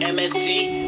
MST.